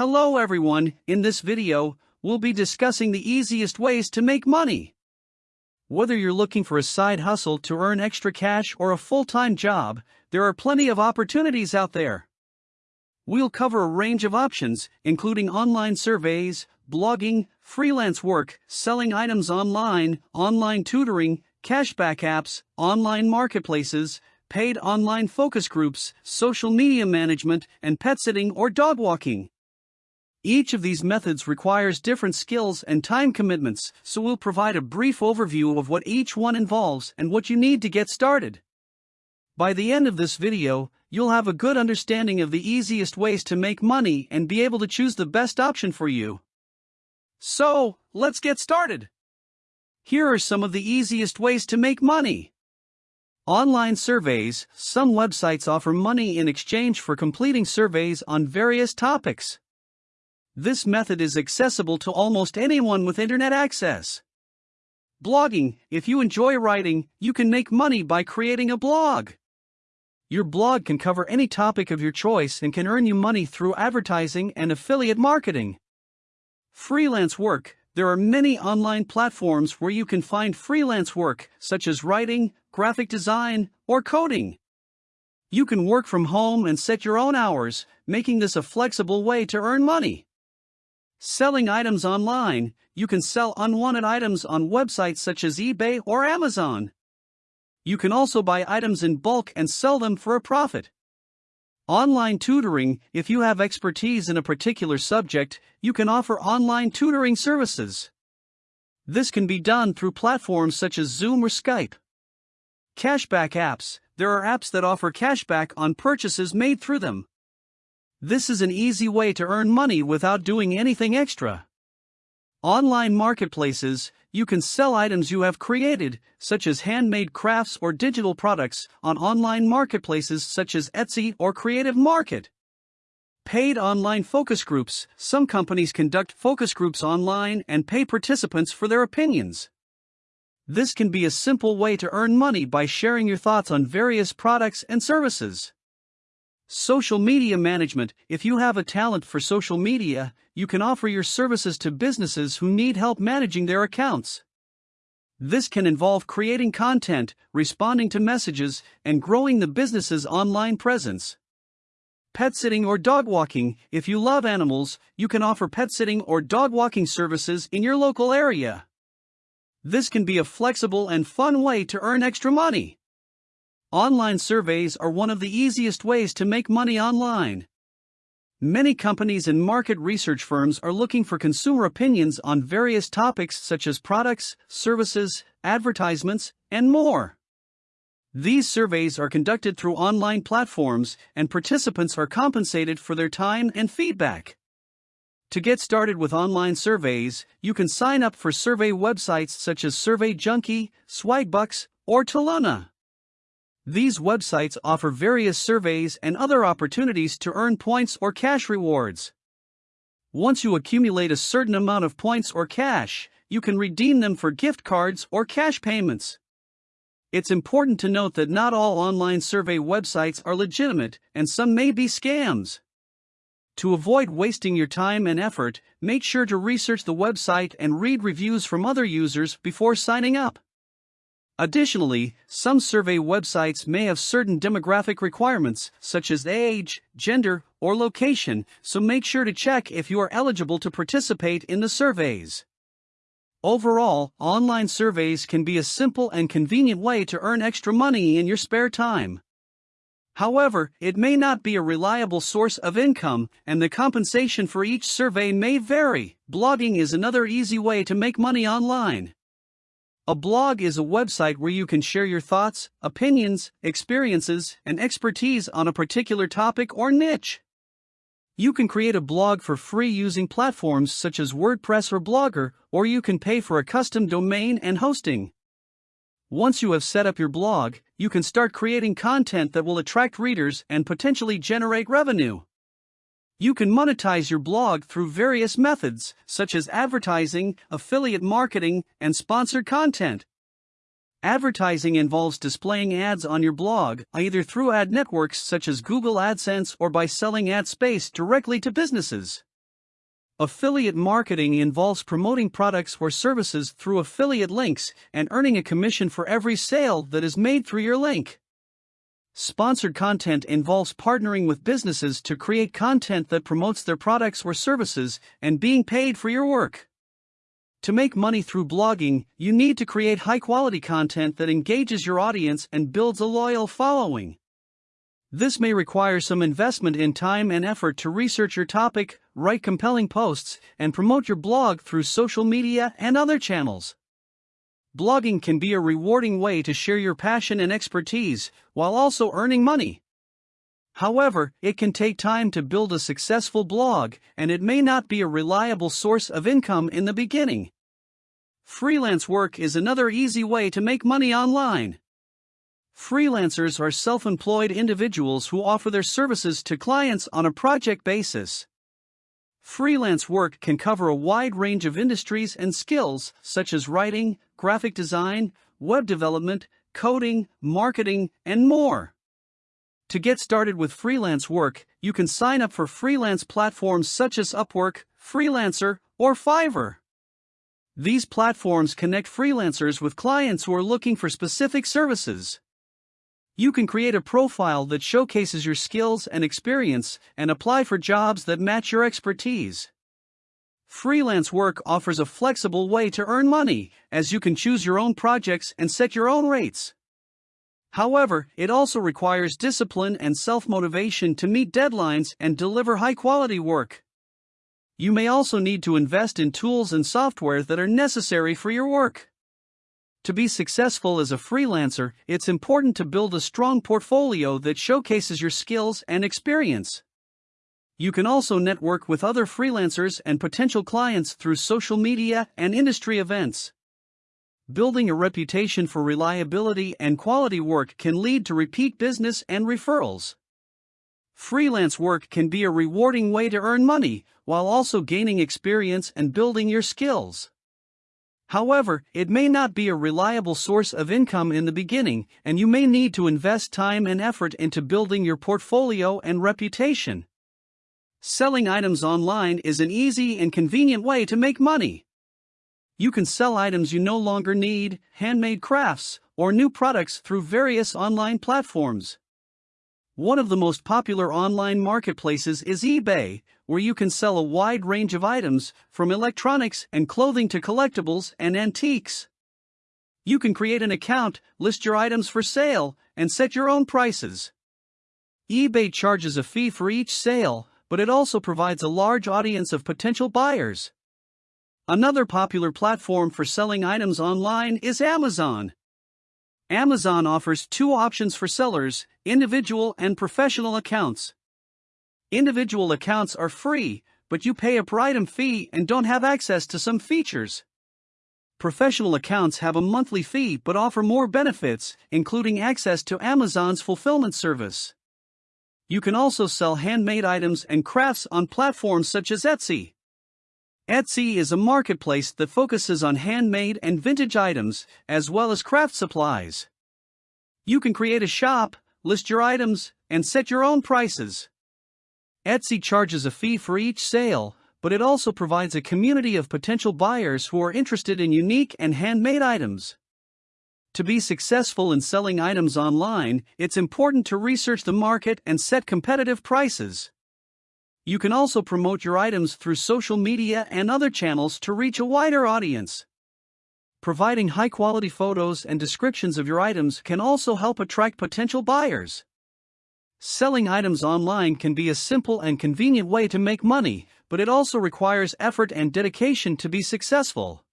Hello everyone, in this video, we'll be discussing the easiest ways to make money. Whether you're looking for a side hustle to earn extra cash or a full-time job, there are plenty of opportunities out there. We'll cover a range of options, including online surveys, blogging, freelance work, selling items online, online tutoring, cashback apps, online marketplaces, paid online focus groups, social media management, and pet sitting or dog walking. Each of these methods requires different skills and time commitments, so we'll provide a brief overview of what each one involves and what you need to get started. By the end of this video, you'll have a good understanding of the easiest ways to make money and be able to choose the best option for you. So, let's get started. Here are some of the easiest ways to make money. Online surveys Some websites offer money in exchange for completing surveys on various topics. This method is accessible to almost anyone with internet access. Blogging If you enjoy writing, you can make money by creating a blog. Your blog can cover any topic of your choice and can earn you money through advertising and affiliate marketing. Freelance work There are many online platforms where you can find freelance work, such as writing, graphic design, or coding. You can work from home and set your own hours, making this a flexible way to earn money. Selling items online, you can sell unwanted items on websites such as eBay or Amazon. You can also buy items in bulk and sell them for a profit. Online tutoring If you have expertise in a particular subject, you can offer online tutoring services. This can be done through platforms such as Zoom or Skype. Cashback apps There are apps that offer cashback on purchases made through them. This is an easy way to earn money without doing anything extra. Online marketplaces You can sell items you have created, such as handmade crafts or digital products, on online marketplaces such as Etsy or Creative Market. Paid online focus groups Some companies conduct focus groups online and pay participants for their opinions. This can be a simple way to earn money by sharing your thoughts on various products and services. Social media management If you have a talent for social media, you can offer your services to businesses who need help managing their accounts. This can involve creating content, responding to messages, and growing the business's online presence. Pet sitting or dog walking If you love animals, you can offer pet sitting or dog walking services in your local area. This can be a flexible and fun way to earn extra money. Online surveys are one of the easiest ways to make money online. Many companies and market research firms are looking for consumer opinions on various topics such as products, services, advertisements, and more. These surveys are conducted through online platforms, and participants are compensated for their time and feedback. To get started with online surveys, you can sign up for survey websites such as SurveyJunkie, Swagbucks, or Toluna. These websites offer various surveys and other opportunities to earn points or cash rewards. Once you accumulate a certain amount of points or cash, you can redeem them for gift cards or cash payments. It's important to note that not all online survey websites are legitimate, and some may be scams. To avoid wasting your time and effort, make sure to research the website and read reviews from other users before signing up. Additionally, some survey websites may have certain demographic requirements, such as age, gender, or location, so make sure to check if you are eligible to participate in the surveys. Overall, online surveys can be a simple and convenient way to earn extra money in your spare time. However, it may not be a reliable source of income, and the compensation for each survey may vary. Blogging is another easy way to make money online. A blog is a website where you can share your thoughts, opinions, experiences, and expertise on a particular topic or niche. You can create a blog for free using platforms such as WordPress or Blogger, or you can pay for a custom domain and hosting. Once you have set up your blog, you can start creating content that will attract readers and potentially generate revenue. You can monetize your blog through various methods, such as advertising, affiliate marketing, and sponsored content. Advertising involves displaying ads on your blog, either through ad networks such as Google AdSense or by selling ad space directly to businesses. Affiliate marketing involves promoting products or services through affiliate links and earning a commission for every sale that is made through your link. Sponsored content involves partnering with businesses to create content that promotes their products or services and being paid for your work. To make money through blogging, you need to create high quality content that engages your audience and builds a loyal following. This may require some investment in time and effort to research your topic, write compelling posts, and promote your blog through social media and other channels. Blogging can be a rewarding way to share your passion and expertise while also earning money. However, it can take time to build a successful blog and it may not be a reliable source of income in the beginning. Freelance work is another easy way to make money online. Freelancers are self employed individuals who offer their services to clients on a project basis. Freelance work can cover a wide range of industries and skills, such as writing, graphic design, web development, coding, marketing, and more. To get started with freelance work, you can sign up for freelance platforms such as Upwork, Freelancer, or Fiverr. These platforms connect freelancers with clients who are looking for specific services. You can create a profile that showcases your skills and experience and apply for jobs that match your expertise. Freelance work offers a flexible way to earn money, as you can choose your own projects and set your own rates. However, it also requires discipline and self motivation to meet deadlines and deliver high quality work. You may also need to invest in tools and software that are necessary for your work. To be successful as a freelancer, it's important to build a strong portfolio that showcases your skills and experience. You can also network with other freelancers and potential clients through social media and industry events. Building a reputation for reliability and quality work can lead to repeat business and referrals. Freelance work can be a rewarding way to earn money while also gaining experience and building your skills. However, it may not be a reliable source of income in the beginning, and you may need to invest time and effort into building your portfolio and reputation. Selling items online is an easy and convenient way to make money. You can sell items you no longer need, handmade crafts, or new products through various online platforms. One of the most popular online marketplaces is eBay, where you can sell a wide range of items, from electronics and clothing to collectibles and antiques. You can create an account, list your items for sale, and set your own prices. eBay charges a fee for each sale, but it also provides a large audience of potential buyers. Another popular platform for selling items online is Amazon. Amazon offers two options for sellers individual and professional accounts. Individual accounts are free, but you pay a per item fee and don't have access to some features. Professional accounts have a monthly fee but offer more benefits, including access to Amazon's fulfillment service. You can also sell handmade items and crafts on platforms such as Etsy. Etsy is a marketplace that focuses on handmade and vintage items, as well as craft supplies. You can create a shop, list your items, and set your own prices. Etsy charges a fee for each sale, but it also provides a community of potential buyers who are interested in unique and handmade items. To be successful in selling items online, it's important to research the market and set competitive prices. You can also promote your items through social media and other channels to reach a wider audience. Providing high quality photos and descriptions of your items can also help attract potential buyers. Selling items online can be a simple and convenient way to make money, but it also requires effort and dedication to be successful.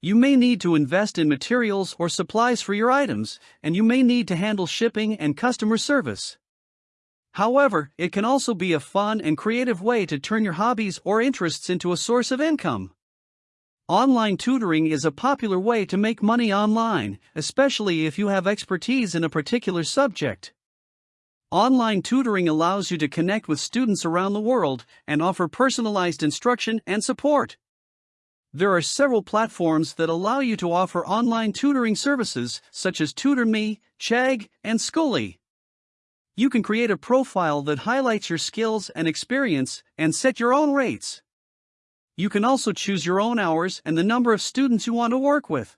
You may need to invest in materials or supplies for your items, and you may need to handle shipping and customer service. However, it can also be a fun and creative way to turn your hobbies or interests into a source of income. Online tutoring is a popular way to make money online, especially if you have expertise in a particular subject. Online tutoring allows you to connect with students around the world and offer personalized instruction and support. There are several platforms that allow you to offer online tutoring services, such as TutorMe, Chegg, and Skooli. You can create a profile that highlights your skills and experience and set your own rates. You can also choose your own hours and the number of students you want to work with.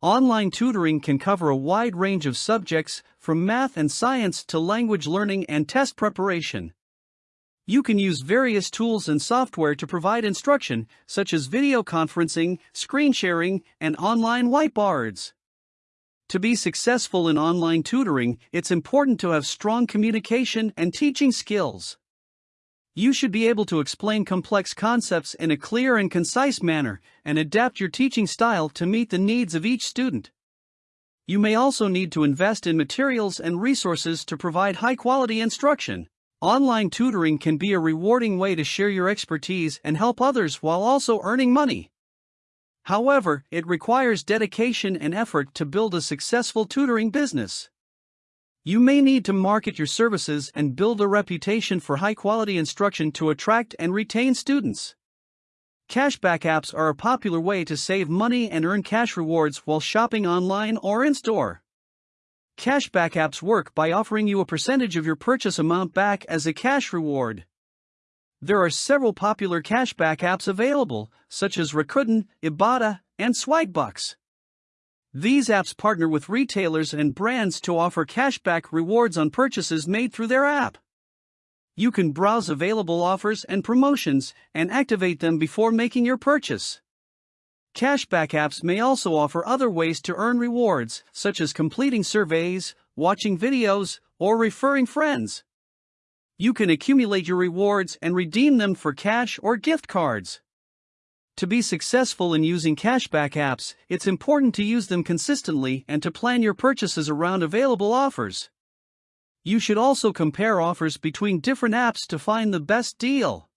Online tutoring can cover a wide range of subjects, from math and science to language learning and test preparation. You can use various tools and software to provide instruction, such as video conferencing, screen sharing, and online whiteboards. To be successful in online tutoring, it's important to have strong communication and teaching skills. You should be able to explain complex concepts in a clear and concise manner and adapt your teaching style to meet the needs of each student. You may also need to invest in materials and resources to provide high quality instruction. Online tutoring can be a rewarding way to share your expertise and help others while also earning money. However, it requires dedication and effort to build a successful tutoring business. You may need to market your services and build a reputation for high quality instruction to attract and retain students. Cashback apps are a popular way to save money and earn cash rewards while shopping online or in store. Cashback apps work by offering you a percentage of your purchase amount back as a cash reward. There are several popular cashback apps available, such as Rakuten, Ibotta, and Swagbucks. These apps partner with retailers and brands to offer cashback rewards on purchases made through their app. You can browse available offers and promotions and activate them before making your purchase. Cashback apps may also offer other ways to earn rewards, such as completing surveys, watching videos, or referring friends you can accumulate your rewards and redeem them for cash or gift cards. To be successful in using cashback apps, it's important to use them consistently and to plan your purchases around available offers. You should also compare offers between different apps to find the best deal.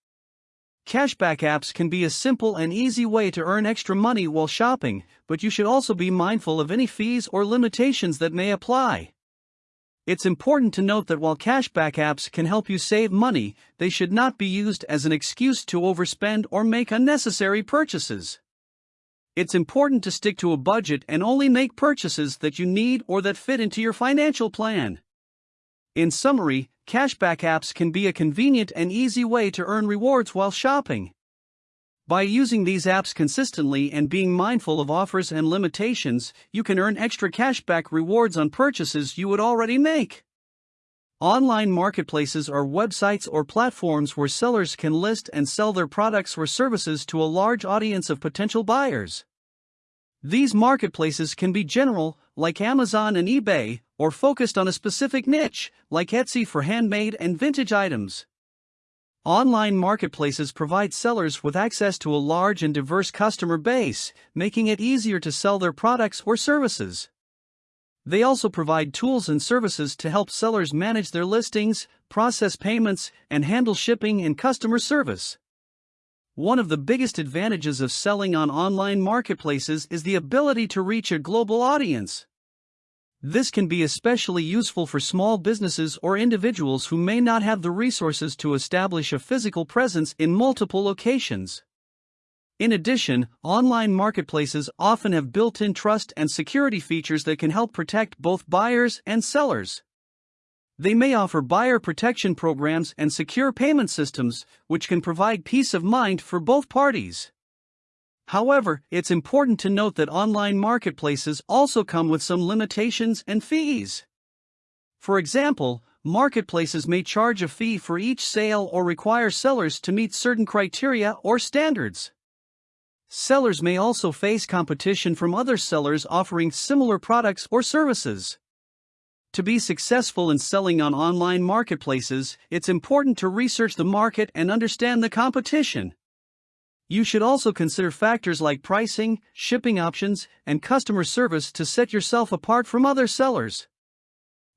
Cashback apps can be a simple and easy way to earn extra money while shopping, but you should also be mindful of any fees or limitations that may apply. It's important to note that while cashback apps can help you save money, they should not be used as an excuse to overspend or make unnecessary purchases. It's important to stick to a budget and only make purchases that you need or that fit into your financial plan. In summary, cashback apps can be a convenient and easy way to earn rewards while shopping. By using these apps consistently and being mindful of offers and limitations, you can earn extra cashback rewards on purchases you would already make. Online marketplaces are websites or platforms where sellers can list and sell their products or services to a large audience of potential buyers. These marketplaces can be general, like Amazon and eBay, or focused on a specific niche, like Etsy for handmade and vintage items. Online marketplaces provide sellers with access to a large and diverse customer base, making it easier to sell their products or services. They also provide tools and services to help sellers manage their listings, process payments, and handle shipping and customer service. One of the biggest advantages of selling on online marketplaces is the ability to reach a global audience. This can be especially useful for small businesses or individuals who may not have the resources to establish a physical presence in multiple locations. In addition, online marketplaces often have built in trust and security features that can help protect both buyers and sellers. They may offer buyer protection programs and secure payment systems, which can provide peace of mind for both parties. However, it's important to note that online marketplaces also come with some limitations and fees. For example, marketplaces may charge a fee for each sale or require sellers to meet certain criteria or standards. Sellers may also face competition from other sellers offering similar products or services. To be successful in selling on online marketplaces, it's important to research the market and understand the competition. You should also consider factors like pricing, shipping options, and customer service to set yourself apart from other sellers.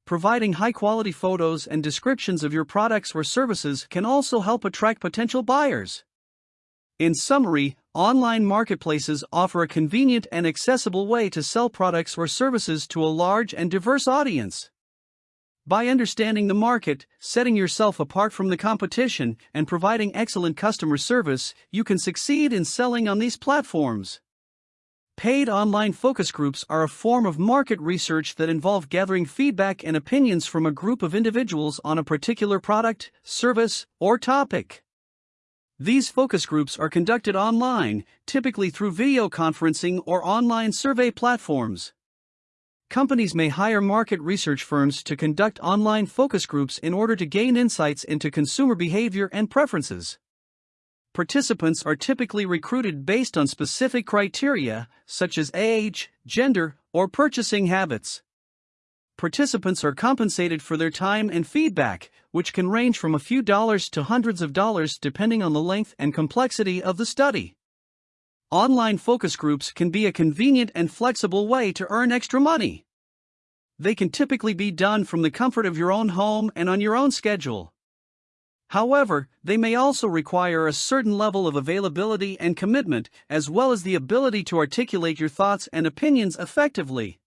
Providing high quality photos and descriptions of your products or services can also help attract potential buyers. In summary, online marketplaces offer a convenient and accessible way to sell products or services to a large and diverse audience. By understanding the market, setting yourself apart from the competition, and providing excellent customer service, you can succeed in selling on these platforms. Paid online focus groups are a form of market research that involve gathering feedback and opinions from a group of individuals on a particular product, service, or topic. These focus groups are conducted online, typically through video conferencing or online survey platforms. Companies may hire market research firms to conduct online focus groups in order to gain insights into consumer behavior and preferences. Participants are typically recruited based on specific criteria, such as age, gender, or purchasing habits participants are compensated for their time and feedback, which can range from a few dollars to hundreds of dollars depending on the length and complexity of the study. Online focus groups can be a convenient and flexible way to earn extra money. They can typically be done from the comfort of your own home and on your own schedule. However, they may also require a certain level of availability and commitment, as well as the ability to articulate your thoughts and opinions effectively.